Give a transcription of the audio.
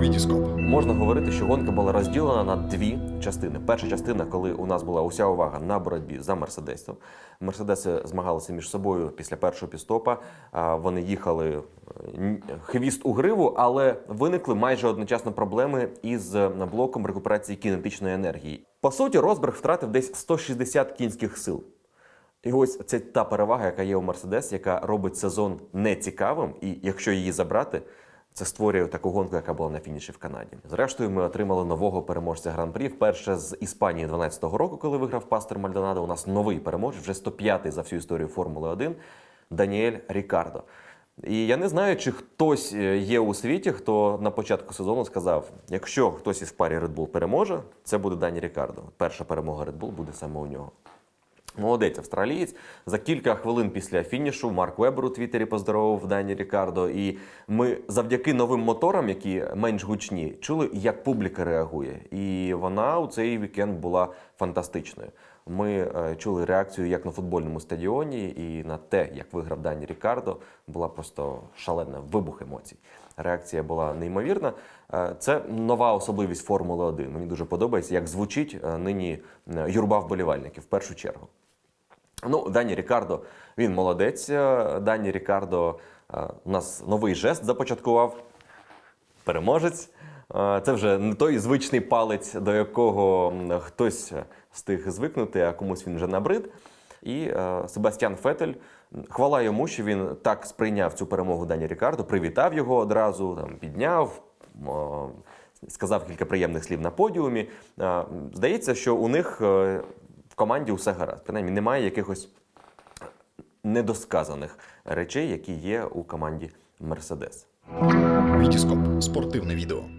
Вітіскоп. Можна говорити, що гонка була розділена на дві частини. Перша частина, коли у нас була уся увага на боротьбі за Мерседесом. Мерседеси змагалися між собою після першого підстопа. А, Вони їхали е, хвіст у гриву, але виникли майже одночасно проблеми із е, блоком рекуперації кінетичної енергії. По суті, Росберг втратив десь 160 кінських сил. І ось це та перевага, яка є у Мерседес, яка робить сезон нецікавим, і якщо її забрати, це створює таку гонку, яка була на фініші в Канаді. Зрештою, ми отримали нового переможця гран-прі. Вперше з Іспанії 12-го року, коли виграв Пастер Мальдонадо. У нас новий переможець, вже 105-й за всю історію Формули 1 Даніель Рікардо. І я не знаю, чи хтось е, є у світі, хто на початку сезону сказав: якщо хтось із парі Red Bull переможе, це буде Дані Рікардо. Перша перемога Red Bull буде саме у нього. Молодець австралієць. За кілька хвилин після фінішу Марк Вебер у Твіттері поздоровив Дані Рікардо. І ми завдяки новим моторам, які менш гучні, чули, як публіка реагує. І вона у цей вікенд була фантастичною. Ми е, чули реакцію як на футбольному стадіоні, і на те, як виграв Дані Рікардо, була просто шалена вибух емоцій. Реакція була неймовірна. Е, Це нова особливість Формули 1. Мені дуже подобається, як звучить е, нині юрба вболівальників в першу чергу. Ну, Дані Рікардо, він молодець. Е, Дані Рікардо е, у нас новий жест започаткував. Переможець. Е, Це вже не той звичний палець, до якого хтось встиг звикнути, а комусь він вже набрид. І Себастьян Фетель, хвала йому, що він так сприйняв цю перемогу Дані Рікардо, привітав його одразу, там, підняв, сказав кілька приємних слів на подіумі. Здається, що у них команді усе гаразд. Принаймні немає якихось недосказаних речей, які є у команді Мерседес. Вітіскоп. Спортивне відео.